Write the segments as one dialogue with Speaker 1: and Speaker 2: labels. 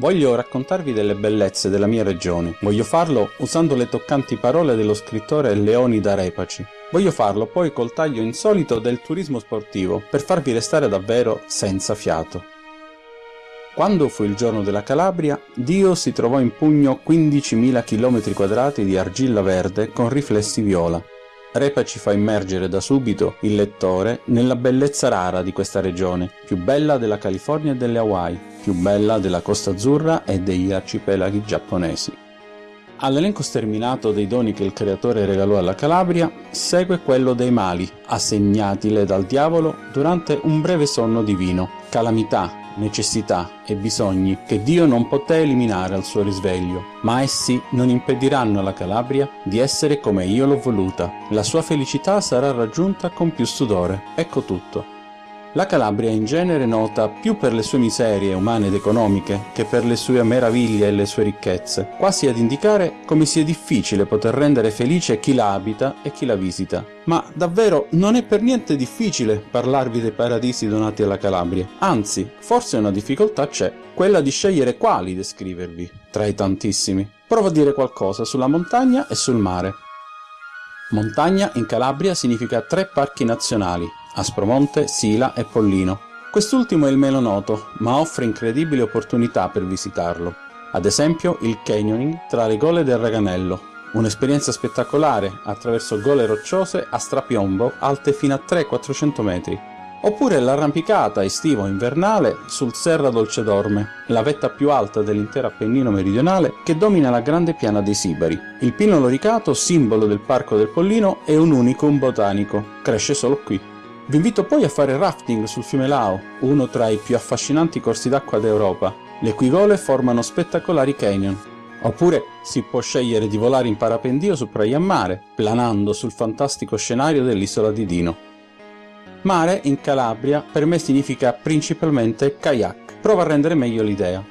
Speaker 1: Voglio raccontarvi delle bellezze della mia regione. Voglio farlo usando le toccanti parole dello scrittore Leonida Repaci. Voglio farlo poi col taglio insolito del turismo sportivo, per farvi restare davvero senza fiato. Quando fu il giorno della Calabria, Dio si trovò in pugno 15.000 km di argilla verde con riflessi viola. Repa ci fa immergere da subito il lettore nella bellezza rara di questa regione, più bella della California e delle Hawaii, più bella della Costa Azzurra e degli arcipelaghi giapponesi. All'elenco sterminato dei doni che il creatore regalò alla Calabria segue quello dei mali, assegnatile dal diavolo durante un breve sonno divino, calamità, necessità e bisogni che Dio non poté eliminare al suo risveglio, ma essi non impediranno alla Calabria di essere come io l'ho voluta. La sua felicità sarà raggiunta con più sudore. Ecco tutto. La Calabria è in genere nota più per le sue miserie umane ed economiche che per le sue meraviglie e le sue ricchezze, quasi ad indicare come sia difficile poter rendere felice chi la abita e chi la visita. Ma davvero non è per niente difficile parlarvi dei paradisi donati alla Calabria, anzi, forse una difficoltà c'è, quella di scegliere quali descrivervi, tra i tantissimi. Provo a dire qualcosa sulla montagna e sul mare. Montagna in Calabria significa tre parchi nazionali, Aspromonte, Sila e Pollino. Quest'ultimo è il meno noto, ma offre incredibili opportunità per visitarlo. Ad esempio il canyoning tra le gole del Raganello, un'esperienza spettacolare attraverso gole rocciose a strapiombo alte fino a 300-400 metri. Oppure l'arrampicata estivo-invernale sul Serra Dolcedorme, la vetta più alta dell'intero Appennino meridionale che domina la grande piana dei Sibari. Il pino loricato, simbolo del Parco del Pollino, è un unicum botanico, cresce solo qui. Vi invito poi a fare rafting sul fiume Lao, uno tra i più affascinanti corsi d'acqua d'Europa. Le cui gole formano spettacolari canyon. Oppure si può scegliere di volare in parapendio su Praia Mare, planando sul fantastico scenario dell'isola di Dino. Mare in Calabria per me significa principalmente kayak. Prova a rendere meglio l'idea.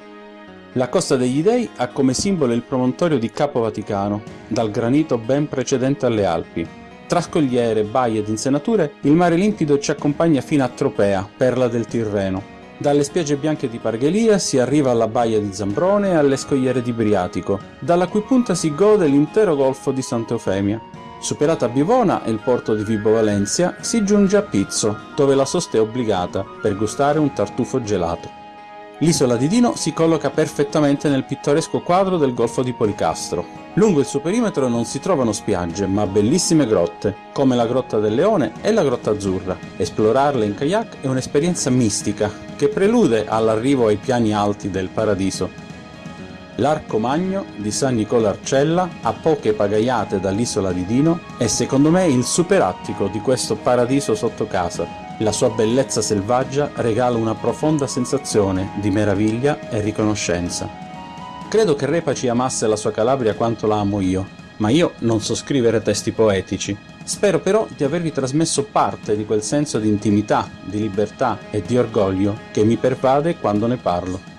Speaker 1: La Costa degli Dei ha come simbolo il promontorio di Capo Vaticano, dal granito ben precedente alle Alpi, tra scogliere, baie ed insenature, il mare limpido ci accompagna fino a Tropea, perla del Tirreno. Dalle spiagge bianche di Parghelia si arriva alla baia di Zambrone e alle scogliere di Briatico, dalla cui punta si gode l'intero golfo di Santa Eufemia. Superata Bivona e il porto di Vibo Valencia, si giunge a Pizzo, dove la sosta è obbligata per gustare un tartufo gelato. L'isola di Dino si colloca perfettamente nel pittoresco quadro del Golfo di Policastro. Lungo il suo perimetro non si trovano spiagge, ma bellissime grotte, come la Grotta del Leone e la Grotta Azzurra. Esplorarle in kayak è un'esperienza mistica, che prelude all'arrivo ai piani alti del paradiso. L'Arco Magno di San Nicola Arcella, a poche pagaiate dall'isola di Dino, è secondo me il superattico di questo paradiso sotto casa, la sua bellezza selvaggia regala una profonda sensazione di meraviglia e riconoscenza. Credo che Repaci amasse la sua Calabria quanto la amo io, ma io non so scrivere testi poetici. Spero però di avervi trasmesso parte di quel senso di intimità, di libertà e di orgoglio che mi pervade quando ne parlo.